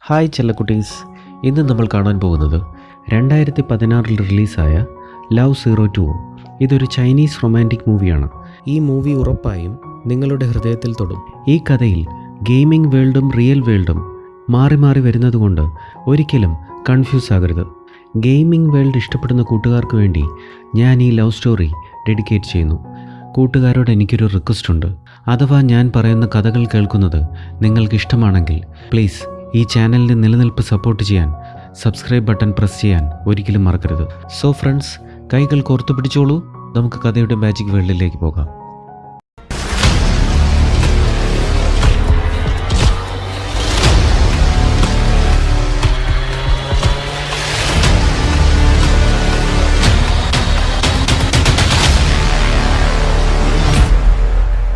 Hi ചെല്ലക്കുട്ടീസ് ഇന്ന് നമ്മൾ കാണാൻ പോകുന്നത് രണ്ടായിരത്തി പതിനാറിൽ റിലീസായ ലവ് സീറോ ടു. ഇതൊരു ചൈനീസ് റൊമാന്റിക് മൂവിയാണ്. ഈ മൂവി ഉറപ്പായും നിങ്ങളുടെ ഹൃദയത്തിൽ തൊടും. ഈ കഥയിൽ ഗെയിമിംഗ് വേൾഡും റിയൽ വേൾഡും മാറി മാറി വരുന്നതുകൊണ്ട് ഒരിക്കലും കൺഫ്യൂസ് ആകരുത്. ഗെയിമിംഗ് വേൾഡ് ഇഷ്ടപ്പെടുന്ന കൂട്ടുകാർക്ക് വേണ്ടി ഞാൻ ഈ ലവ് സ്റ്റോറി ഡെഡിക്കേറ്റ് ചെയ്യുന്നു. കൂട്ടുകാരോട് എനിക്കൊരു റിക്വസ്റ്റ് ഉണ്ട്. അഥവാ ഞാൻ പറയുന്ന കഥകൾ കേൾക്കുന്നത് നിങ്ങൾക്ക് ഇഷ്ടമാണെങ്കിൽ പ്ലീസ് ഈ ചാനലിന്റെ നിലനിൽപ്പ് സപ്പോർട്ട് ചെയ്യാൻ സബ്സ്ക്രൈബ് ബട്ടൺ പ്രസ് ചെയ്യാൻ ഒരിക്കലും മറക്കരുത്. സോ ഫ്രണ്ട്സ് കൈകൾ കോർത്തു പിടിച്ചോളൂ. നമുക്ക് കഥയുടെ മാജിക് വേൾഡിലേക്ക് പോകാം.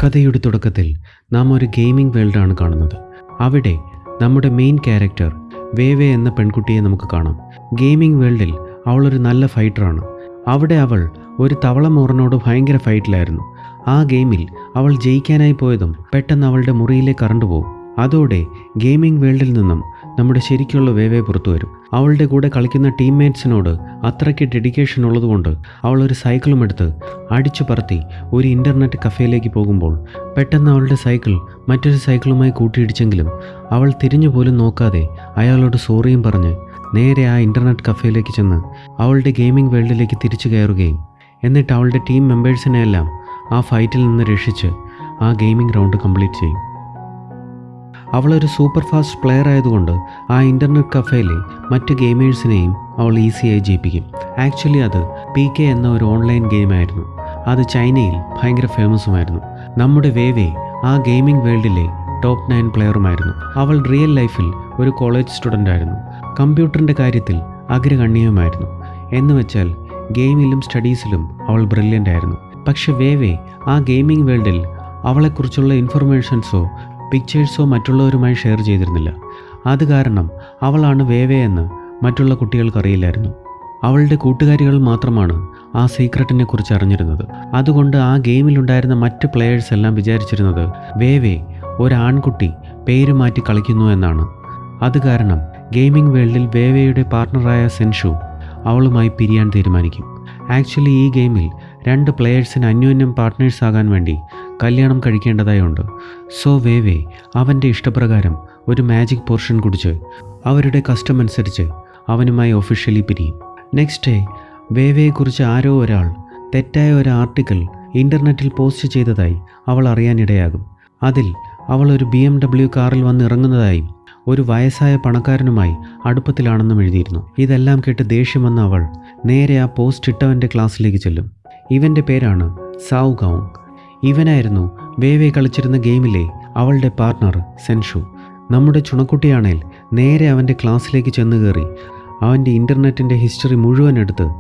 കഥയുടെ തുടക്കത്തിൽ നാം ഒരു ഗെയിമിംഗ് വേൾഡാണ് കാണുന്നത്. അവിടെ നമ്മുടെ മെയിൻ ക്യാരക്ടർ വേവേ എന്ന പെൺകുട്ടിയെ നമുക്ക് കാണാം. ഗെയിമിംഗ് വേൾഡിൽ അവളൊരു നല്ല ഫൈറ്ററാണ് അവിടെ അവൾ ഒരു തവള മോറിനോട് ഭയങ്കര ഫൈറ്റിലായിരുന്നു ആ ഗെയിമിൽ അവൾ ജയിക്കാനായി പോയതും പെട്ടെന്ന് അവളുടെ മുറിയിലെ കറണ്ട് പോകും അതോടെ ഗെയിമിംഗ് വേൾഡിൽ നിന്നും നമ്മുടെ ശരിക്കുള്ള വേവേ പുറത്തു വരും. അവളുടെ കൂടെ കളിക്കുന്ന ടീംമേറ്റ്സിനോട് അത്രയ്ക്ക് ഡെഡിക്കേഷൻ ഉള്ളതുകൊണ്ട് അവൾ ഒരു സൈക്കിളും എടുത്ത് അടിച്ചു പറത്തി ഒരു ഇന്റർനെറ്റ് കഫേയിലേക്ക് പോകുമ്പോൾ പെട്ടെന്ന് അവളുടെ സൈക്കിൾ മറ്റൊരു സൈക്കിളുമായി കൂട്ടിയിടിച്ചെങ്കിലും അവൾ തിരിഞ്ഞു പോലും നോക്കാതെ അയാളോട് സോറിയും പറഞ്ഞ് നേരെ ആ ഇന്റർനെറ്റ് കഫേയിലേക്ക് ചെന്ന് അവളുടെ ഗെയിമിംഗ് വേൾഡിലേക്ക് തിരിച്ചു കയറുകയും എന്നിട്ട് അവളുടെ ടീം മെമ്പേഴ്സിനെയെല്ലാം ആ ഫൈറ്റിൽ നിന്ന് രക്ഷിച്ച് ആ ഗെയിമിംഗ് റൗണ്ട് കംപ്ലീറ്റ് ചെയ്യും. അവളൊരു സൂപ്പർ ഫാസ്റ്റ് പ്ലെയർ ആയതുകൊണ്ട് ആ ഇന്റർനെറ്റ് കഫേയിലെ മറ്റ് ഗെയിമേഴ്സിനെയും അവൾ ഈസിയായി ജയിപ്പിക്കും. ആക്ച്വലി അത് പി കെ എന്ന ഒരു ഓൺലൈൻ ഗെയിമായിരുന്നു. അത് ചൈനയിൽ ഭയങ്കര ഫേമസുമായിരുന്നു. നമ്മുടെ വേവേ ആ ഗെയിമിംഗ് വേൾഡിലെ ടോപ്പ് നയൻ പ്ലെയറുമായിരുന്നു. അവൾ റിയൽ ലൈഫിൽ ഒരു കോളേജ് സ്റ്റുഡന്റ് ആയിരുന്നു. കമ്പ്യൂട്ടറിന്റെ കാര്യത്തിൽ അഗ്രഗണ്യമായിരുന്നു എന്ന് വെച്ചാൽ ഗെയിമിലും സ്റ്റഡീസിലും അവൾ ബ്രില്യന്റ് ആയിരുന്നു. പക്ഷെ വേവേ ആ ഗെയിമിംഗ് വേൾഡിൽ അവളെക്കുറിച്ചുള്ള ഇൻഫർമേഷൻസോ പിക്ചേഴ്സോ മറ്റുള്ളവരുമായി ഷെയർ ചെയ്തിരുന്നില്ല. അത് കാരണം അവളാണ് വേവേ എന്ന് മറ്റുള്ള കുട്ടികൾക്കറിയില്ലായിരുന്നു അവളുടെ കൂട്ടുകാരികൾ മാത്രമാണ് ആ സീക്രട്ടിനെ കുറിച്ച് അറിഞ്ഞിരുന്നത്. അതുകൊണ്ട് ആ ഗെയിമിലുണ്ടായിരുന്ന മറ്റ് പ്ലെയേഴ്സ് എല്ലാം വിചാരിച്ചിരുന്നത് വേവേ ഒരാൺകുട്ടി പേര് മാറ്റി കളിക്കുന്നു എന്നാണ്. അത് കാരണം ഗെയിമിംഗ് വേൾഡിൽ വേവയുടെ പാർട്ണറായ സെൻഷു അവളുമായി പിരിയാൻ തീരുമാനിക്കും. ആക്ച്വലി ഈ ഗെയിമിൽ രണ്ട് പ്ലെയേഴ്സിന് അന്യോന്യം പാർട്ട്നേഴ്സ് ആകാൻ വേണ്ടി കല്യാണം കഴിക്കേണ്ടതായുണ്ട്. സോ വേവേ അവന്റെ ഇഷ്ടപ്രകാരം ഒരു മാജിക് പോർഷൻ കുടിച്ച് അവരുടെ കസ്റ്റം അനുസരിച്ച് അവനുമായി ഒഫീഷ്യലി പിരിയും. നെക്സ്റ്റ് ഡേ വേവയെക്കുറിച്ച് ആരോ ഒരാൾ തെറ്റായ ഒരു ആർട്ടിക്കിൾ ഇന്റർനെറ്റിൽ പോസ്റ്റ് ചെയ്തതായി അവൾ അറിയാനിടയാകും. അതിൽ അവൾ ഒരു ബി എം ഡബ്ല്യു കാറിൽ വന്ന് ഇറങ്ങുന്നതായും ഒരു വയസ്സായ പണക്കാരനുമായി അടുപ്പത്തിലാണെന്നും എഴുതിയിരുന്നു. ഇതെല്ലാം കേട്ട് ദേഷ്യം വന്ന അവൾ നേരെ ആ പോസ്റ്റ് ഇട്ടവന്റെ ക്ലാസ്സിലേക്ക് ചെല്ലും. ഇവന്റെ പേരാണ് സാവ് ഗൗങ്. ഇവനായിരുന്നു വേവേ കളിച്ചിരുന്ന ഗെയിമിലെ അവളുടെ പാർട്ണർ സെൻഷു. നമ്മുടെ ചുണക്കുട്ടിയാണേൽ നേരെ അവന്റെ ക്ലാസ്സിലേക്ക് ചെന്ന് കയറി അവന്റെ ഇന്റർനെറ്റിന്റെ ഹിസ്റ്ററി മുഴുവൻ എടുത്ത്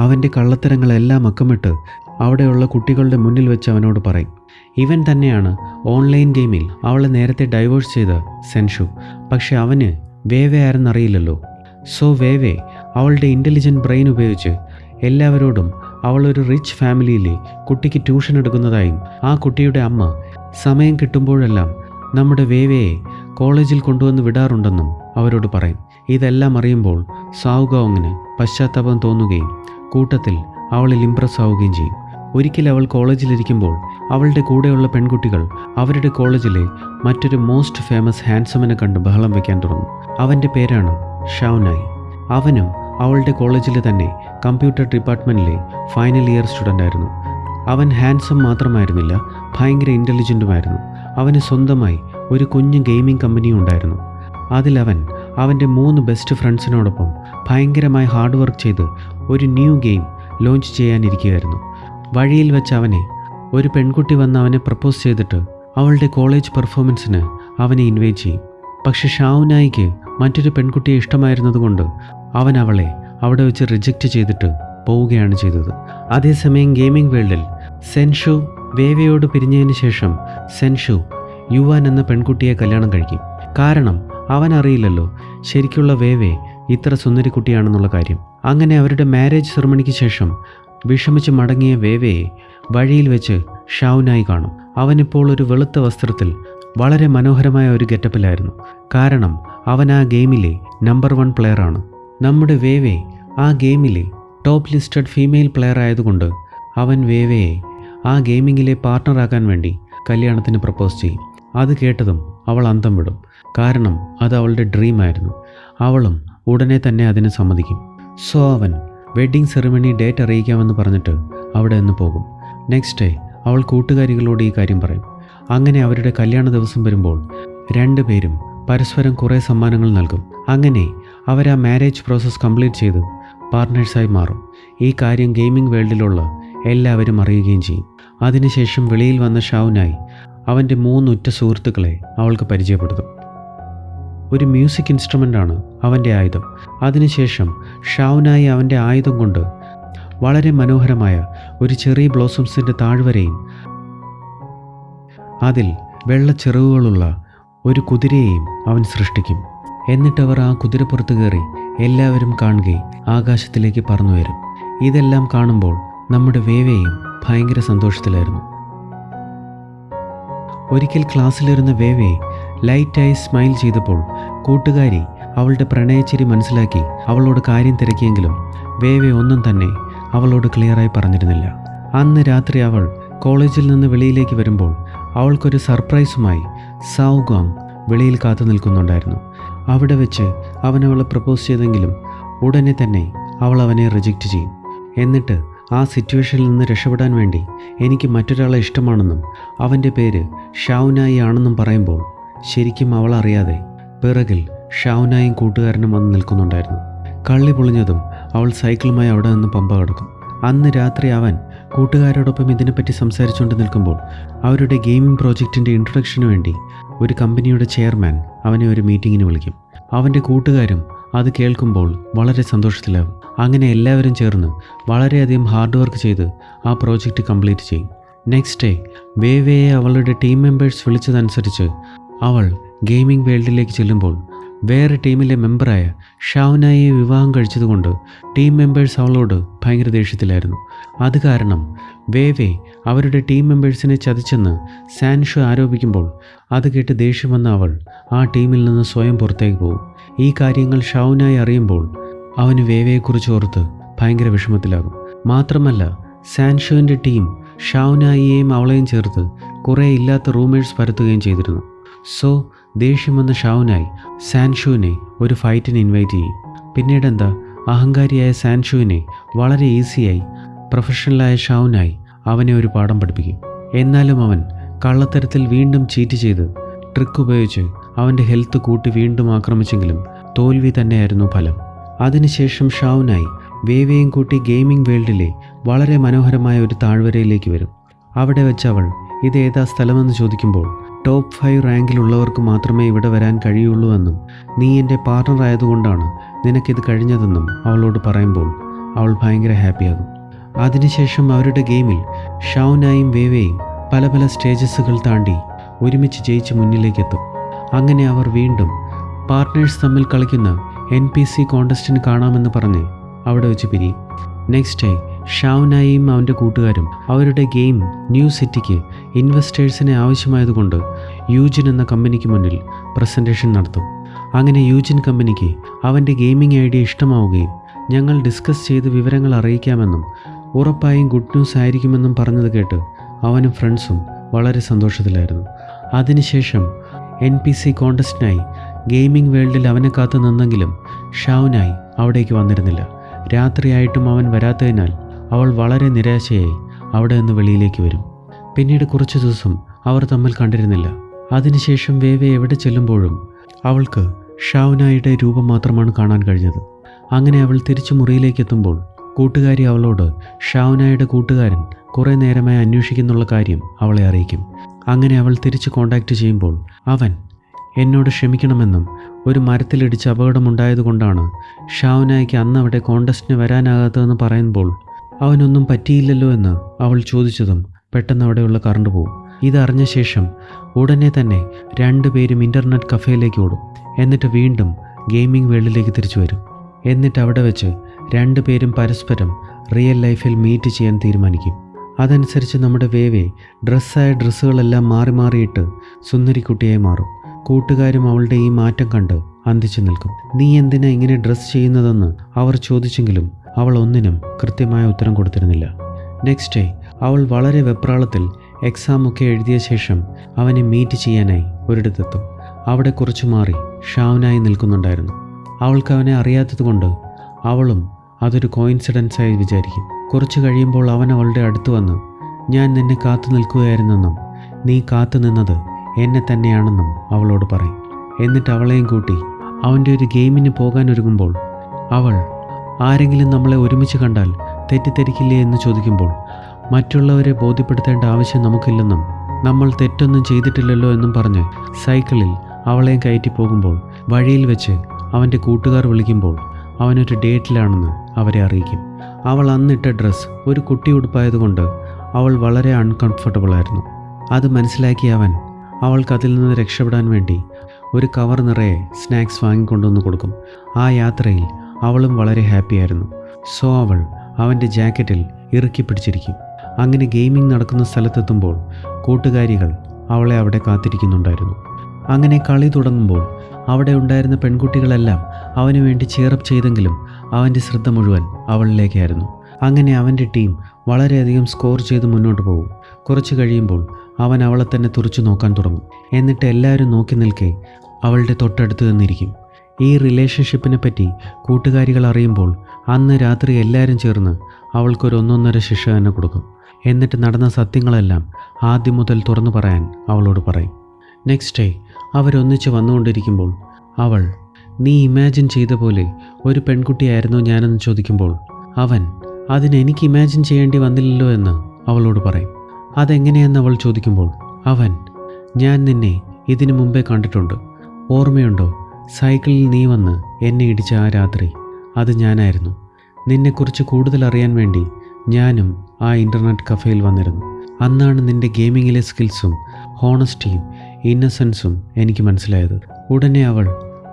അവന്റെ കള്ളത്തരങ്ങളെല്ലാം അക്കമിട്ട് അവിടെയുള്ള കുട്ടികളുടെ മുന്നിൽ വെച്ച് അവനോട് പറയും. ഇവൻ തന്നെയാണ് ഓൺലൈൻ ഗെയിമിൽ അവളെ നേരത്തെ ഡൈവേഴ്സ് ചെയ്ത സെൻഷു. പക്ഷെ അവന് വേവേ ആരെന്നറിയില്ലല്ലോ. സോ വേവേ അവളുടെ ഇന്റലിജന്റ് ബ്രെയിൻ ഉപയോഗിച്ച് എല്ലാവരോടും അവളൊരു റിച്ച് ഫാമിലിയിലെ കുട്ടിക്ക് ട്യൂഷൻ എടുക്കുന്നതായും ആ കുട്ടിയുടെ അമ്മ സമയം കിട്ടുമ്പോഴെല്ലാം നമ്മുടെ വേവയെ കോളേജിൽ കൊണ്ടുവന്ന് വിടാറുണ്ടെന്നും അവരോട് പറയും. ഇതെല്ലാം അറിയുമ്പോൾ സാവുഗോങ്ങിന് പശ്ചാത്താപം തോന്നുകയും കൂട്ടത്തിൽ അവളിൽ ഇംപ്രസ് ആവുകയും ചെയ്യും. ഒരിക്കൽ അവൾ കോളേജിലിരിക്കുമ്പോൾ അവളുടെ കൂടെയുള്ള പെൺകുട്ടികൾ അവരുടെ കോളേജിലെ മറ്റൊരു മോസ്റ്റ് ഫേമസ് ഹാൻസമിനെ കണ്ട് ബഹളം വയ്ക്കാൻ തുടങ്ങി. അവന്റെ പേരാണ് ഷൗനായി അവനും അവളുടെ കോളേജിലെ തന്നെ കമ്പ്യൂട്ടർ ഡിപ്പാർട്ട്മെന്റിലെ ഫൈനൽ ഇയർ സ്റ്റുഡന്റ് ആയിരുന്നു. അവൻ ഹാൻസം മാത്രമായിരുന്നില്ല ഭയങ്കര ഇന്റലിജന്റുമായിരുന്നു അവന് സ്വന്തമായി ഒരു കുഞ്ഞ് ഗെയിമിംഗ് കമ്പനിയും ഉണ്ടായിരുന്നു. അതിലവൻ അവന്റെ മൂന്ന് ബെസ്റ്റ് ഫ്രണ്ട്സിനോടൊപ്പം ഭയങ്കരമായി ഹാർഡ് വർക്ക് ചെയ്ത് ഒരു ന്യൂ ഗെയിം ലോഞ്ച് ചെയ്യാനിരിക്കുകയായിരുന്നു. വഴിയിൽ വെച്ച് അവനെ ഒരു പെൺകുട്ടി വന്ന് അവനെ പ്രപ്പോസ് ചെയ്തിട്ട് അവളുടെ കോളേജ് പെർഫോമൻസിന് അവനെ ഇൻവൈറ്റ് ചെയ്യും. പക്ഷെ ഷാവുനായിക്ക് മറ്റൊരു പെൺകുട്ടിയെ ഇഷ്ടമായിരുന്നതുകൊണ്ട് അവൻ അവളെ അവിടെ വെച്ച് റിജക്റ്റ് ചെയ്തിട്ട് പോവുകയാണ് ചെയ്തത്. അതേസമയം ഗെയിമിംഗ് വേൾഡിൽ സെൻഷു വേവയോട് പിരിഞ്ഞതിന് ശേഷം സെൻഷു യുവാൻ എന്ന പെൺകുട്ടിയെ കല്യാണം കഴിക്കും. കാരണം അവൻ അറിയില്ലല്ലോ ശരിക്കുള്ള വേവേ ഇത്ര സുന്ദരി കുട്ടിയാണെന്നുള്ള കാര്യം. അങ്ങനെ അവരുടെ മാരേജ് സെറമണിക്ക് ശേഷം വിഷമിച്ച് മടങ്ങിയ വേവയെ വഴിയിൽ വെച്ച് ഷൗനായി കാണും. അവനിപ്പോൾ ഒരു വെളുത്ത വസ്ത്രത്തിൽ വളരെ മനോഹരമായ ഒരു ഗെറ്റപ്പിലായിരുന്നു. കാരണം അവൻ ആ ഗെയിമിലെ നമ്പർ വൺ പ്ലെയറാണ്. നമ്മുടെ വേവേ ആ ഗെയിമിലെ ടോപ്പ് ലിസ്റ്റഡ് ഫീമെയിൽ പ്ലെയർ ആയതുകൊണ്ട് അവൻ വേവയെ ആ ഗെയിമിങ്ങിലെ പാർട്ട്ണറാക്കാൻ വേണ്ടി കല്യാണത്തിന് പ്രപ്പോസ് ചെയ്യും. അത് കേട്ടതും അവൾ അന്തം വിടും. കാരണം അത് അവളുടെ ഡ്രീമായിരുന്നു അവളും ഉടനെ തന്നെ അതിന് സമ്മതിക്കും. സോ അവൻ വെഡ്ഡിംഗ് സെറിമണി ഡേറ്റ് അറിയിക്കാമെന്ന് പറഞ്ഞിട്ട് അവിടെ നിന്ന് പോകും. നെക്സ്റ്റ് ഡേ അവൾ കൂട്ടുകാരികളോട് ഈ കാര്യം പറയും. അങ്ങനെ അവരുടെ കല്യാണ ദിവസം വരുമ്പോൾ രണ്ടുപേരും പരസ്പരം കുറേ സമ്മാനങ്ങൾ നൽകും. അങ്ങനെ അവർ ആ മാരേജ് പ്രോസസ്സ് കംപ്ലീറ്റ് ചെയ്ത് പാർട്ട്നേഴ്സായി മാറും. ഈ കാര്യം ഗെയിമിംഗ് വേൾഡിലുള്ള എല്ലാവരും അറിയുകയും ചെയ്യും. അതിനുശേഷം വെളിയിൽ വന്ന ഷാവുനായി അവന്റെ മൂന്നുറ്റ സുഹൃത്തുക്കളെ അവൾക്ക് പരിചയപ്പെടുത്തും. ഒരു മ്യൂസിക് ഇൻസ്ട്രുമെന്റാണ് അവന്റെ ആയുധം. അതിനുശേഷം ഷാവുനായി അവന്റെ ആയുധം കൊണ്ട് വളരെ മനോഹരമായ ഒരു ചെറിയ ബ്ലോസംസിന്റെ താഴ്വരയും അതിൽ വെള്ള ചെറുകളുള്ള ഒരു കുതിരയെയും അവൻ സൃഷ്ടിക്കും. എന്നിട്ടവർ ആ കുതിരപ്പുറത്ത് കയറി എല്ലാവരും കാണുകയും ആകാശത്തിലേക്ക് പറന്നു വരും. ഇതെല്ലാം കാണുമ്പോൾ നമ്മുടെ വേവയും ഭയങ്കര സന്തോഷത്തിലായിരുന്നു. ഒരിക്കൽ ക്ലാസ്സിലിരുന്ന വേവയെ ലൈറ്റായി സ്മൈൽ ചെയ്തപ്പോൾ കൂട്ടുകാരി അവളുടെ പ്രണയച്ചിരി മനസ്സിലാക്കി അവളോട് കാര്യം തിരക്കിയെങ്കിലും വേവെ ഒന്നും തന്നെ അവളോട് ക്ലിയറായി പറഞ്ഞിരുന്നില്ല. അന്ന് രാത്രി അവൾ കോളേജിൽ നിന്ന് വെളിയിലേക്ക് വരുമ്പോൾ അവൾക്കൊരു സർപ്രൈസുമായി സൗഗോങ് വെളിയിൽ കാത്തു നിൽക്കുന്നുണ്ടായിരുന്നു. അവിടെ വെച്ച് അവൻ അവളെ പ്രപ്പോസ് ചെയ്തെങ്കിലും ഉടനെ തന്നെ അവൾ അവനെ റിജക്റ്റ് ചെയ്യും. എന്നിട്ട് ആ സിറ്റുവേഷനിൽ നിന്ന് രക്ഷപ്പെടാൻ വേണ്ടി എനിക്ക് മറ്റൊരാളെ ഇഷ്ടമാണെന്നും അവന്റെ പേര് ഷാവുനായി ആണെന്നും പറയുമ്പോൾ ശരിക്കും അവൾ അറിയാതെ പിറകിൽ ഷാവുനായും കൂട്ടുകാരനും വന്ന് നിൽക്കുന്നുണ്ടായിരുന്നു. കള്ളി പൊളിഞ്ഞതും അവൾ സൈക്കിളുമായി അവിടെ നിന്ന് പമ്പ കടക്കും. അന്ന് രാത്രി അവൻ കൂട്ടുകാരോടൊപ്പം ഇതിനെപ്പറ്റി സംസാരിച്ചുകൊണ്ട് നിൽക്കുമ്പോൾ അവരുടെ ഗെയിമിംഗ് പ്രോജക്റ്റിന്റെ ഇൻട്രൊഡക്ഷന് വേണ്ടി ഒരു കമ്പനിയുടെ ചെയർമാൻ അവനെ ഒരു മീറ്റിങ്ങിന് വിളിക്കും. അവന്റെ കൂട്ടുകാരും അത് കേൾക്കുമ്പോൾ വളരെ സന്തോഷത്തിലാവും. അങ്ങനെ എല്ലാവരും ചേർന്ന് വളരെയധികം ഹാർഡ് വർക്ക് ചെയ്ത് ആ പ്രോജക്റ്റ് കംപ്ലീറ്റ് ചെയ്യും. നെക്സ്റ്റ് ഡേ വേവയെ അവളുടെ ടീം മെമ്പേഴ്സ് വിളിച്ചതനുസരിച്ച് അവൾ ഗെയിമിംഗ് വേൾഡിലേക്ക് ചെല്ലുമ്പോൾ വേറെ ടീമിലെ മെമ്പറായ ഷാവനായെ വിവാഹം കഴിച്ചതുകൊണ്ട് ടീം മെമ്പേഴ്സ് അവളോട് ഭയങ്കര ദേഷ്യത്തിലായിരുന്നു. അത് കാരണം വേവേ അവരുടെ ടീം മെമ്പേഴ്സിനെ ചതിച്ചെന്ന് സാൻഷു ആരോപിക്കുമ്പോൾ അത് കേട്ട് ദേഷ്യം വന്ന അവൾ ആ ടീമിൽ നിന്ന് സ്വയം പുറത്തേക്ക് പോകും. ഈ കാര്യങ്ങൾ ഷാവുനായി അറിയുമ്പോൾ അവന് വേവയെക്കുറിച്ച് ഓർത്ത് ഭയങ്കര വിഷമത്തിലാകും. മാത്രമല്ല സാൻഷുവിന്റെ ടീം ഷാവുനായിയെയും അവളെയും ചേർത്ത് കുറേ ഇല്ലാത്ത റൂമേഴ്സ് പരത്തുകയും ചെയ്തിരുന്നു. സോ ദേഷ്യം വന്ന ഷാവുനായി സാൻഷുവിനെ ഒരു ഫൈറ്റിന് ഇൻവൈറ്റ് ചെയ്യും. പിന്നീട് എന്താ അഹങ്കാരിയായ സാൻഷുവിനെ വളരെ ഈസിയായി പ്രൊഫഷണലായ ഷാവുനായി അവനെ ഒരു പാഠം പഠിപ്പിക്കും. എന്നാലും അവൻ കള്ളത്തരത്തിൽ വീണ്ടും ചീറ്റ് ചെയ്ത് ട്രിക്ക് ഉപയോഗിച്ച് അവന്റെ ഹെൽത്ത് കൂട്ടി വീണ്ടും ആക്രമിച്ചെങ്കിലും തോൽവി തന്നെയായിരുന്നു ഫലം. അതിനുശേഷം ഷാവുനായി വേവയും കൂട്ടി ഗെയിമിംഗ് വേൾഡിലെ വളരെ മനോഹരമായ ഒരു താഴ്വരയിലേക്ക് വരും. അവിടെ വെച്ച് അവൾ ഇത് ഏതാ സ്ഥലമെന്ന് ചോദിക്കുമ്പോൾ ടോപ്പ് ഫൈവ് റാങ്കിലുള്ളവർക്ക് മാത്രമേ ഇവിടെ വരാൻ കഴിയുള്ളൂ എന്നും നീ എന്റെ പാർട്ണർ ആയതുകൊണ്ടാണ് നിനക്കിത് കഴിഞ്ഞതെന്നും അവളോട് പറയുമ്പോൾ അവൾ ഭയങ്കര ഹാപ്പിയാകും. അതിനുശേഷം അവരുടെ ഗെയിമിൽ ഷൗനായും വേവേയും പല പല സ്റ്റേജസുകൾ താണ്ടി ഒരുമിച്ച് ജയിച്ച് മുന്നിലേക്കെത്തും. അങ്ങനെ അവർ വീണ്ടും പാർട്ട്നേഴ്സ് തമ്മിൽ കളിക്കുന്ന എൻ പി സി കോണ്ടസ്റ്റിന് കാണാമെന്ന് പറഞ്ഞ് അവിടെ വെച്ച് പിരിയും. നെക്സ്റ്റ് ഡേ ഷാവുനായും അവന്റെ കൂട്ടുകാരും അവരുടെ ഗെയിം ന്യൂ സിറ്റിക്ക് ഇൻവെസ്റ്റേഴ്സിനെ ആവശ്യമായതുകൊണ്ട് യൂജിൻ എന്ന കമ്പനിക്ക് മുന്നിൽ പ്രസന്റേഷൻ നടത്തും. അങ്ങനെ യൂജിൻ കമ്പനിക്ക് അവന്റെ ഗെയിമിംഗ് ഐഡിയ ഇഷ്ടമാവുകയും ഞങ്ങൾ ഡിസ്കസ് ചെയ്ത് വിവരങ്ങൾ അറിയിക്കാമെന്നും ഉറപ്പായും ഗുഡ് ന്യൂസ് ആയിരിക്കുമെന്നും പറഞ്ഞത് കേട്ട് അവനും ഫ്രണ്ട്സും വളരെ സന്തോഷത്തിലായിരുന്നു. അതിനുശേഷം എൻ പി സി കോണ്ടസ്റ്റിനായി ഗെയിമിംഗ് വേൾഡിൽ അവനെ കാത്തു നിന്നെങ്കിലും ഷാവുനായി അവിടേക്ക് വന്നിരുന്നില്ല. രാത്രിയായിട്ടും അവൻ വരാത്തതിനാൽ അവൾ വളരെ നിരാശയായി അവിടെ നിന്ന് വെളിയിലേക്ക് വരും. പിന്നീട് കുറച്ച് ദിവസം അവർ തമ്മിൽ കണ്ടിരുന്നില്ല. അതിനുശേഷം വേവെ എവിടെ ചെല്ലുമ്പോഴും അവൾക്ക് ഷാവുനായുടെ രൂപം മാത്രമാണ് കാണാൻ കഴിഞ്ഞത്. അങ്ങനെ അവൾ തിരിച്ചു മുറിയിലേക്ക് എത്തുമ്പോൾ കൂട്ടുകാരി അവളോട് ഷാവുനായുടെ കൂട്ടുകാരൻ കുറേ നേരമായി അന്വേഷിക്കുന്നുള്ള കാര്യം അവളെ അറിയിക്കും. അങ്ങനെ അവൾ തിരിച്ച് കോണ്ടാക്റ്റ് ചെയ്യുമ്പോൾ അവൻ എന്നോട് ക്ഷമിക്കണമെന്നും ഒരു മരത്തിലിടിച്ച് അപകടമുണ്ടായതുകൊണ്ടാണ് ഷാവുനായ്ക്ക് അന്ന് അവിടെ കോണ്ടസ്റ്റിന് വരാനാകാത്തതെന്ന് പറയുമ്പോൾ അവനൊന്നും പറ്റിയില്ലല്ലോ എന്ന് അവൾ ചോദിച്ചതും പെട്ടെന്ന് അവിടെയുള്ള കറണ്ട് പോകും ഇതറിഞ്ഞ ശേഷം ഉടനെ തന്നെ രണ്ടുപേരും ഇന്റർനെറ്റ് കഫേയിലേക്ക് ഓടും. എന്നിട്ട് വീണ്ടും ഗെയിമിംഗ് വേൾഡിലേക്ക് തിരിച്ചു വരും. എന്നിട്ട് അവിടെ വെച്ച് രണ്ടുപേരും പരസ്പരം റിയൽ ലൈഫിൽ മീറ്റ് ചെയ്യാൻ തീരുമാനിക്കും. അതനുസരിച്ച് നമ്മുടെ വേവേ ഡ്രസ്സായ ഡ്രസ്സുകളെല്ലാം മാറി മാറിയിട്ട് സുന്ദരിക്കുട്ടിയായി മാറും. കൂട്ടുകാരും അവളുടെ ഈ മാറ്റം കണ്ട് അന്തിച്ചു നിൽക്കും. നീ എന്തിനാ ഇങ്ങനെ ഡ്രസ്സ് ചെയ്യുന്നതെന്ന് അവർ ചോദിച്ചെങ്കിലും അവൾ ഒന്നിനും കൃത്യമായ ഉത്തരം കൊടുത്തിരുന്നില്ല. നെക്സ്റ്റ് ഡേ അവൾ വളരെ വെപ്രാളത്തിൽ എക്സാം ഒക്കെ എഴുതിയ ശേഷം അവനെ മീറ്റ് ചെയ്യാനായി ഒരിടത്തെത്തും. അവിടെ കുറച്ചു മാറി ഷാവനായി നിൽക്കുന്നുണ്ടായിരുന്നു. അവൾക്ക് അവനെ അറിയാത്തതുകൊണ്ട് അവളും അതൊരു കോയിൻസിഡൻസായി വിചാരിക്കും. കുറച്ചു കഴിയുമ്പോൾ അവൻ അവളുടെ അടുത്ത് വന്ന് ഞാൻ നിന്നെ കാത്തു നിൽക്കുകയായിരുന്നെന്നും നീ കാത്തു നിന്നത് എന്നെ തന്നെയാണെന്നും അവളോട് പറയും. എന്നിട്ട് അവളെയും കൂട്ടി അവന്റെ ഒരു ഗെയിമിന് പോകാൻ ഒരുങ്ങുമ്പോൾ അവൾ ആരെങ്കിലും നമ്മളെ ഒരുമിച്ച് കണ്ടാൽ തെറ്റിദ്ധരിക്കില്ലേ എന്ന് ചോദിക്കുമ്പോൾ മറ്റുള്ളവരെ ബോധ്യപ്പെടുത്തേണ്ട ആവശ്യം നമുക്കില്ലെന്നും നമ്മൾ തെറ്റൊന്നും ചെയ്തിട്ടില്ലല്ലോ എന്നും പറഞ്ഞ് സൈക്കിളിൽ അവളെയും കയറ്റി പോകുമ്പോൾ വഴിയിൽ വെച്ച് അവന്റെ കൂട്ടുകാർ വിളിക്കുമ്പോൾ അവനൊരു ഡേറ്റിലാണെന്ന് അവരെ അറിയിക്കും. അവൾ അന്നിട്ട ഡ്രസ്സ് ഒരു കുട്ടി ഉടുപ്പായതുകൊണ്ട് അവൾ വളരെ അൺകംഫർട്ടബിൾ ആയിരുന്നു. അത് മനസ്സിലാക്കി അവൻ അവൾക്ക് അതിൽ നിന്ന് രക്ഷപ്പെടാൻ വേണ്ടി ഒരു കവർ നിറയെ സ്നാക്സ് വാങ്ങിക്കൊണ്ടുവന്ന് കൊടുക്കും. ആ യാത്രയിൽ അവളും വളരെ ഹാപ്പിയായിരുന്നു സോ അവൾ അവന്റെ ജാക്കറ്റിൽ ഇറുക്കി പിടിച്ചിരിക്കും. അങ്ങനെ ഗെയിമിംഗ് നടക്കുന്ന സ്ഥലത്തെത്തുമ്പോൾ കൂട്ടുകാരികൾ അവളെ അവിടെ കാത്തിരിക്കുന്നുണ്ടായിരുന്നു. അങ്ങനെ കളി തുടങ്ങുമ്പോൾ അവിടെ ഉണ്ടായിരുന്ന പെൺകുട്ടികളെല്ലാം അവന് വേണ്ടി ചേറപ്പ് ചെയ്തെങ്കിലും അവന്റെ ശ്രദ്ധ മുഴുവൻ അവളിലേക്കായിരുന്നു. അങ്ങനെ അവന്റെ ടീം വളരെയധികം സ്കോർ ചെയ്ത് മുന്നോട്ട് പോകും. കുറച്ച് കഴിയുമ്പോൾ അവൻ അവളെ തന്നെ തുറച്ചു നോക്കാൻ തുടങ്ങും. എന്നിട്ട് എല്ലാവരും നോക്കി നിൽക്കെ അവളുടെ തൊട്ടടുത്ത് നിന്നിരിക്കും. ഈ റിലേഷൻഷിപ്പിനെ പറ്റി കൂട്ടുകാരികൾ അറിയുമ്പോൾ അന്ന് രാത്രി എല്ലാവരും ചേർന്ന് അവൾക്കൊരു ഒന്നൊന്നര ശിക്ഷ തന്നെ കൊടുക്കും. എന്നിട്ട് നടന്ന സത്യങ്ങളെല്ലാം ആദ്യം മുതൽ തുറന്നു പറയാൻ അവളോട് പറയും. നെക്സ്റ്റ് ഡേ അവരൊന്നിച്ച് വന്നുകൊണ്ടിരിക്കുമ്പോൾ അവൾ നീ ഇമാജിൻ ചെയ്ത പോലെ ഒരു പെൺകുട്ടിയായിരുന്നു ഞാനെന്ന് ചോദിക്കുമ്പോൾ അവൻ അതിനെനിക്ക് ഇമാജിൻ ചെയ്യേണ്ടി വന്നില്ലല്ലോ എന്ന് അവളോട് പറയും. അതെങ്ങനെയെന്ന് അവൾ ചോദിക്കുമ്പോൾ അവൻ ഞാൻ നിന്നെ ഇതിനു മുമ്പേ കണ്ടിട്ടുണ്ട്. ഓർമ്മയുണ്ടോ? സൈക്കിളിൽ നീ വന്ന് എന്നെ ഇടിച്ച ആ രാത്രി അത് ഞാനായിരുന്നു. നിന്നെക്കുറിച്ച് കൂടുതൽ അറിയാൻ വേണ്ടി ഞാനും ആ ഇന്റർനെറ്റ് കഫേയിൽ വന്നിരുന്നു. അന്നാണ് നിന്റെ ഗെയിമിങ്ങിലെ സ്കിൽസും ഹോണസ്റ്റിയും ഇന്നസെൻസും എനിക്ക് മനസ്സിലായത്. ഉടനെ അവൾ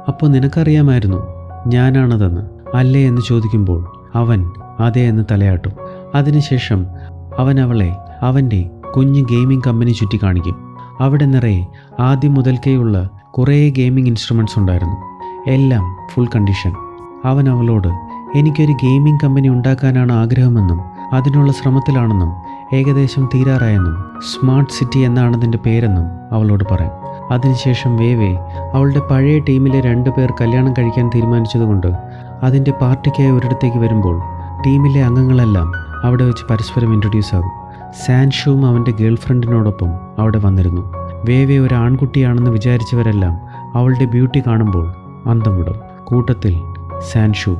അപ്പോൾ നിനക്കറിയാമായിരുന്നു ഞാനാണതെന്ന്? അല്ലേ എന്ന് ചോദിക്കുമ്പോൾ അവൻ അതേ എന്ന് തലയാട്ടും. അതിനുശേഷം അവൻ അവളെ അവന്റെ കുഞ്ഞ് ഗെയിമിംഗ് കമ്പനി ചുറ്റി കാണിക്കും അവിടെ നിറയെ ആദ്യം മുതൽക്കേയുള്ള കുറേ ഗെയിമിംഗ് ഇൻസ്ട്രുമെന്റ്സ് ഉണ്ടായിരുന്നു. എല്ലാം ഫുൾ കണ്ടീഷൻ അവൻ അവളോട് എനിക്കൊരു ഗെയിമിംഗ് കമ്പനി ഉണ്ടാക്കാനാണ് ആഗ്രഹമെന്നും അതിനുള്ള ശ്രമത്തിലാണെന്നും ഏകദേശം തീരാറായെന്നും സ്മാർട്ട് സിറ്റി എന്നാണതിന്റെ പേരെന്നും അവളോട് പറയും. അതിനുശേഷം വേവേ അവളുടെ പഴയ ടീമിലെ രണ്ട് പേർ കല്യാണം കഴിക്കാൻ തീരുമാനിച്ചതുകൊണ്ട് അതിന്റെ പാർട്ടിക്കായി ഒരിടത്തേക്ക് വരുമ്പോൾ ടീമിലെ അംഗങ്ങളെല്ലാം അവിടെ വെച്ച് പരസ്പരം ഇൻട്രൊഡ്യൂസ് ആകും. സാൻഷുവും അവന്റെ ഗേൾഫ്രണ്ടിനോടൊപ്പം അവിടെ വന്നിരുന്നു. വേവെ ഒരു ആൺകുട്ടിയാണെന്ന് വിചാരിച്ചവരെല്ലാം അവളുടെ ബ്യൂട്ടി കാണുമ്പോൾ അന്തം വിടും കൂട്ടത്തിൽ സാൻഷു.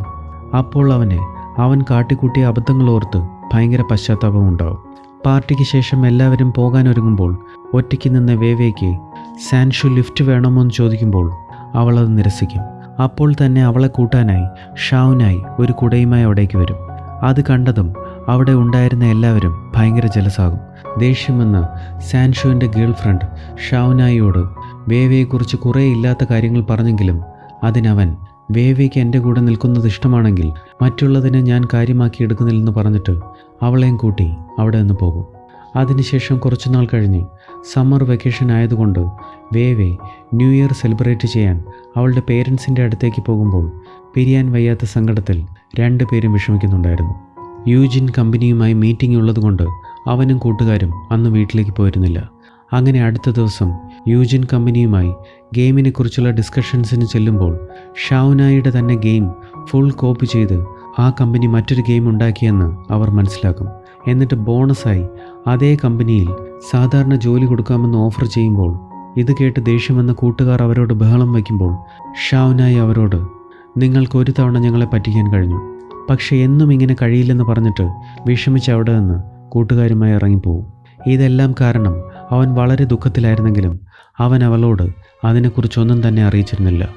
അപ്പോൾ അവന് അവൻ കാട്ടിക്കൂട്ടിയ അബദ്ധങ്ങൾ ഓർത്ത് ഭയങ്കര പശ്ചാത്താപം ഉണ്ടാവും. പാർട്ടിക്ക് ശേഷം എല്ലാവരും പോകാനൊരുങ്ങുമ്പോൾ ഒറ്റയ്ക്ക് നിന്ന വേവേക്ക് സാൻഷു ലിഫ്റ്റ് വേണമോ എന്ന് ചോദിക്കുമ്പോൾ അവളത് നിരസിക്കും. അപ്പോൾ തന്നെ അവളെ കൂട്ടാനായി ഷാവുനായി ഒരു കുടയുമായി അവിടേക്ക് വരും. അത് കണ്ടതും അവിടെ ഉണ്ടായിരുന്ന എല്ലാവരും ഭയങ്കര ജലസാകും. ദേഷ്യമെന്ന് സാൻഷുവിന്റെ ഗേൾ ഫ്രണ്ട് ഷാവുനായിയോട് വേവയെക്കുറിച്ച് കുറേ ഇല്ലാത്ത കാര്യങ്ങൾ പറഞ്ഞെങ്കിലും അതിനവൻ വേവയ്ക്ക് എന്റെ കൂടെ നിൽക്കുന്നത് ഇഷ്ടമാണെങ്കിൽ മറ്റുള്ളതിനെ ഞാൻ കാര്യമാക്കി എടുക്കുന്നില്ലെന്ന് പറഞ്ഞിട്ട് അവളെയും കൂട്ടി അവിടെ നിന്ന് പോകും. അതിനുശേഷം കുറച്ചുനാൾ കഴിഞ്ഞ് സമ്മർ വെക്കേഷൻ ആയതുകൊണ്ട് വേവെ ന്യൂ ഇയർ സെലിബ്രേറ്റ് ചെയ്യാൻ അവളുടെ പേരൻസിന്റെ അടുത്തേക്ക് പോകുമ്പോൾ പിരിയാൻ വയ്യാത്ത സങ്കടത്തിൽ രണ്ടുപേരും വിഷമിക്കുന്നുണ്ടായിരുന്നു. യൂജിൻ കമ്പനിയുമായി മീറ്റിംഗ് ഉള്ളതുകൊണ്ട് അവനും കൂട്ടുകാരും അന്ന് വീട്ടിലേക്ക് പോയിരുന്നില്ല. അങ്ങനെ അടുത്ത ദിവസം യൂജിൻ കമ്പനിയുമായി ഗെയിമിനെക്കുറിച്ചുള്ള ഡിസ്കഷൻസിന് ചെല്ലുമ്പോൾ ഷാവുനായിയുടെ തന്നെ ഗെയിം ഫുൾ കോപ്പി ചെയ്ത് ആ കമ്പനി മറ്റൊരു ഗെയിം ഉണ്ടാക്കിയെന്ന് അവർ മനസ്സിലാക്കും. എന്നിട്ട് ബോണസായി അതേ കമ്പനിയിൽ സാധാരണ ജോലി കൊടുക്കാമെന്ന് ഓഫർ ചെയ്യുമ്പോൾ ഇത് കേട്ട് ദേഷ്യമെന്ന കൂട്ടുകാർ അവരോട് ബഹളം വയ്ക്കുമ്പോൾ ഷാവുനായി അവരോട് നിങ്ങൾക്ക് ഒരു തവണ ഞങ്ങളെ പറ്റിക്കാൻ കഴിഞ്ഞു. പക്ഷേ എന്നും ഇങ്ങനെ കഴിയില്ലെന്ന് പറഞ്ഞിട്ട് വിഷമിച്ച് അവിടെ നിന്ന് കൂട്ടുകാരുമായി ഇറങ്ങിപ്പോവും. ഇതെല്ലാം കാരണം അവൻ വളരെ ദുഃഖത്തിലായിരുന്നെങ്കിലും അവൻ അവളോട് അതിനെക്കുറിച്ചൊന്നും തന്നെ അറിയിച്ചിരുന്നില്ല.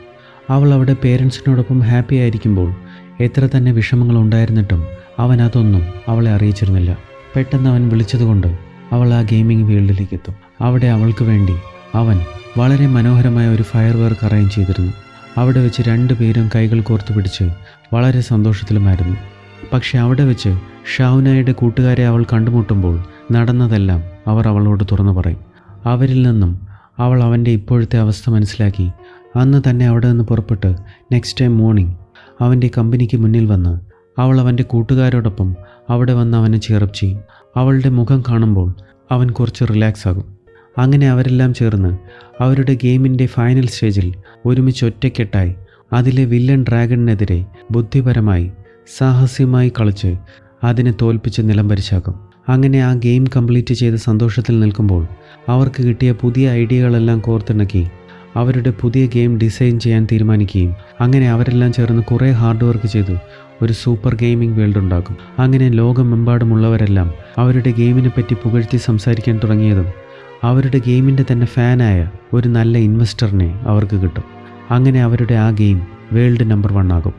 അവൾ അവിടെ പേരൻസിനോടൊപ്പം ഹാപ്പി ആയിരിക്കുമ്പോൾ എത്ര തന്നെ വിഷമങ്ങൾ ഉണ്ടായിരുന്നിട്ടും അവൻ അതൊന്നും അവളെ അറിയിച്ചിരുന്നില്ല. പെട്ടെന്ന് അവൻ വിളിച്ചതുകൊണ്ട് അവൾ ആ ഗെയിമിംഗ് ഫീൽഡിലേക്ക് എത്തും. അവിടെ അവൾക്ക് വേണ്ടി അവൻ വളരെ മനോഹരമായ ഒരു ഫയർ വർക്ക് അറേഞ്ച് ചെയ്തിരുന്നു. അവിടെ വെച്ച് രണ്ടുപേരും കൈകൾ കോർത്തു പിടിച്ച് വളരെ സന്തോഷത്തിലുമായിരുന്നു. പക്ഷെ അവിടെ വെച്ച് ഷാവുനായുടെ കൂട്ടുകാരെ അവൾ കണ്ടുമുട്ടുമ്പോൾ നടന്നതെല്ലാം അവർ അവളോട് തുറന്നു പറയും. അവരിൽ നിന്നും അവൾ അവന്റെ ഇപ്പോഴത്തെ അവസ്ഥ മനസ്സിലാക്കി അന്ന് തന്നെ അവിടെ നിന്ന് പുറപ്പെട്ട് നെക്സ്റ്റ് ടൈം മോർണിംഗ് അവന്റെ കമ്പനിക്ക് മുന്നിൽ വന്ന് അവൾ അവന്റെ കൂട്ടുകാരോടൊപ്പം അവിടെ വന്ന് അവനെ ചേർപ്പ് ചെയ്യും. അവളുടെ മുഖം കാണുമ്പോൾ അവൻ കുറച്ച് റിലാക്സ് ആകും. അങ്ങനെ അവരെല്ലാം ചേർന്ന് അവരുടെ ഗെയിമിന്റെ ഫൈനൽ സ്റ്റേജിൽ ഒരുമിച്ച് ഒറ്റക്കെട്ടായി അതിലെ വില്ലൻ ഡ്രാഗണിനെതിരെ ബുദ്ധിപരമായി സാഹസ്യമായി കളിച്ച് അതിനെ തോൽപ്പിച്ച് നിലംപരിശാക്കും അങ്ങനെ ആ ഗെയിം കംപ്ലീറ്റ് ചെയ്ത് സന്തോഷത്തിൽ നിൽക്കുമ്പോൾ അവർക്ക് കിട്ടിയ പുതിയ ഐഡിയകളെല്ലാം കോർത്തിണക്കി അവരുടെ പുതിയ ഗെയിം ഡിസൈൻ ചെയ്യാൻ തീരുമാനിക്കുകയും അങ്ങനെ അവരെല്ലാം ചേർന്ന് കുറേ ഹാർഡ് വർക്ക് ചെയ്തു ഒരു സൂപ്പർ ഗെയിമിംഗ് വേൾഡ് ഉണ്ടാക്കും. അങ്ങനെ ലോകമെമ്പാടുമുള്ളവരെല്ലാം അവരുടെ ഗെയിമിനെ പറ്റി പുകഴ്ത്തി സംസാരിക്കാൻ തുടങ്ങിയതും അവരുടെ ഗെയിമിന്റെ തന്നെ ഫാനായ ഒരു നല്ല ഇൻവെസ്റ്ററിനെ അവർക്ക് കിട്ടും. അങ്ങനെ അവരുടെ ആ ഗെയിം വേൾഡ് നമ്പർ വൺ ആകും.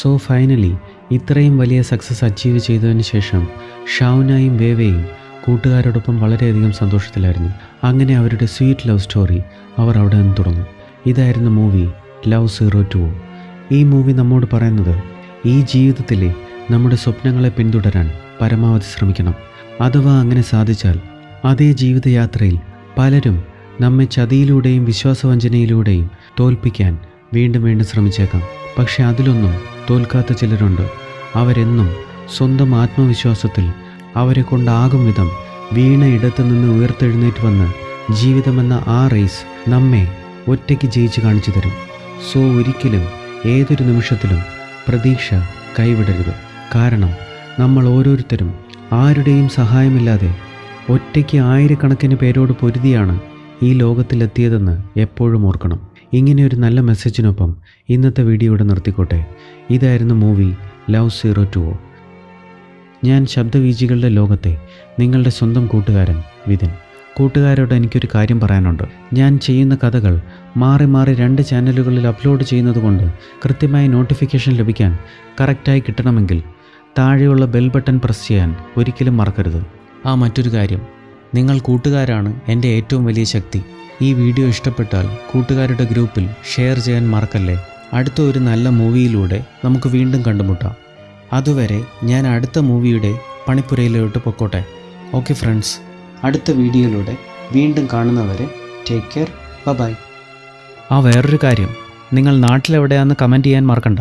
സോ ഫൈനലി ഇത്രയും വലിയ സക്സസ് അച്ചീവ് ചെയ്തതിന് ശേഷം ഷൗനായും വേവയും കൂട്ടുകാരോടൊപ്പം വളരെയധികം സന്തോഷത്തിലായിരുന്നു. അങ്ങനെ അവരുടെ സ്വീറ്റ് ലവ് സ്റ്റോറി അവർ അവിടെ നിന്ന് തുടങ്ങും. ഇതായിരുന്നു മൂവി ലവ് സീറോ ടു. ഈ മൂവി നമ്മോട് പറയുന്നത് ഈ ജീവിതത്തിലെ നമ്മുടെ സ്വപ്നങ്ങളെ പിന്തുടരാൻ പരമാവധി ശ്രമിക്കണം. അഥവാ അങ്ങനെ സാധിച്ചാൽ അതേ ജീവിതയാത്രയിൽ പലരും നമ്മെ ചതിയിലൂടെയും വിശ്വാസവഞ്ചനയിലൂടെയും തോൽപ്പിക്കാൻ വീണ്ടും വീണ്ടും ശ്രമിച്ചേക്കാം. പക്ഷെ അതിലൊന്നും തോൽക്കാത്ത ചിലരുണ്ട്. അവരെന്നും സ്വന്തം ആത്മവിശ്വാസത്തിൽ അവരെ കൊണ്ടാകും വിധം വീണ ഇടത്തു നിന്ന് ഉയർത്തെഴുന്നേറ്റ് വന്ന് ജീവിതമെന്ന ആ റേസ് നമ്മെ ഒറ്റയ്ക്ക് ജയിച്ച് കാണിച്ചു തരും. സോ ഒരിക്കലും ഏതൊരു നിമിഷത്തിലും പ്രതീക്ഷ കൈവിടരുത്. കാരണം നമ്മൾ ഓരോരുത്തരും ആരുടെയും സഹായമില്ലാതെ ഒറ്റയ്ക്ക് ആയിരക്കണക്കിന് പേരോട് പൊരുതിയാണ് ഈ ലോകത്തിലെത്തിയതെന്ന് എപ്പോഴും ഓർക്കണം. ഇങ്ങനെ ഒരു നല്ല മെസ്സേജിനൊപ്പം ഇന്നത്തെ വീഡിയോ ഇവിടെ നിർത്തിക്കോട്ടെ. ഇതായിരുന്നു മൂവി ലവ് സീറോ ടു ഞാൻ ശബ്ദവീജികളുടെ ലോകത്തെ നിങ്ങളുടെ സ്വന്തം കൂട്ടുകാരൻ വിതിൻ കൂട്ടുകാരോട് എനിക്കൊരു കാര്യം പറയാനുണ്ട്. ഞാൻ ചെയ്യുന്ന കഥകൾ മാറി മാറി രണ്ട് ചാനലുകളിൽ അപ്ലോഡ് ചെയ്യുന്നതുകൊണ്ട് കൃത്യമായി നോട്ടിഫിക്കേഷൻ ലഭിക്കാൻ കറക്റ്റായി കിട്ടണമെങ്കിൽ താഴെയുള്ള ബെൽ ബട്ടൺ പ്രസ് ചെയ്യാൻ ഒരിക്കലും മറക്കരുത്. ആ മറ്റൊരു കാര്യം. നിങ്ങൾ കൂട്ടുകാരാണ് എന്റെ ഏറ്റവും വലിയ ശക്തി. ഈ വീഡിയോ ഇഷ്ടപ്പെട്ടാൽ കൂട്ടുകാരുടെ ഗ്രൂപ്പിൽ ഷെയർ ചെയ്യാൻ മറക്കല്ലേ? അടുത്ത ഒരു നല്ല മൂവിയിലൂടെ നമുക്ക് വീണ്ടും കണ്ടുമുട്ടാം. അതുവരെ ഞാൻ അടുത്ത മൂവിയുടെ പണിപ്പുരയിലോട്ട് പൊക്കോട്ടെ. ഓക്കെ ഫ്രണ്ട്സ് അടുത്ത വീഡിയോയിലൂടെ വീണ്ടും കാണുന്നവരെ ടേക്ക് കെയർ ബൈ ആ വേറൊരു കാര്യം നിങ്ങൾ നാട്ടിലെവിടെയാണെന്ന് കമന്റ് ചെയ്യാൻ മറക്കണ്ട.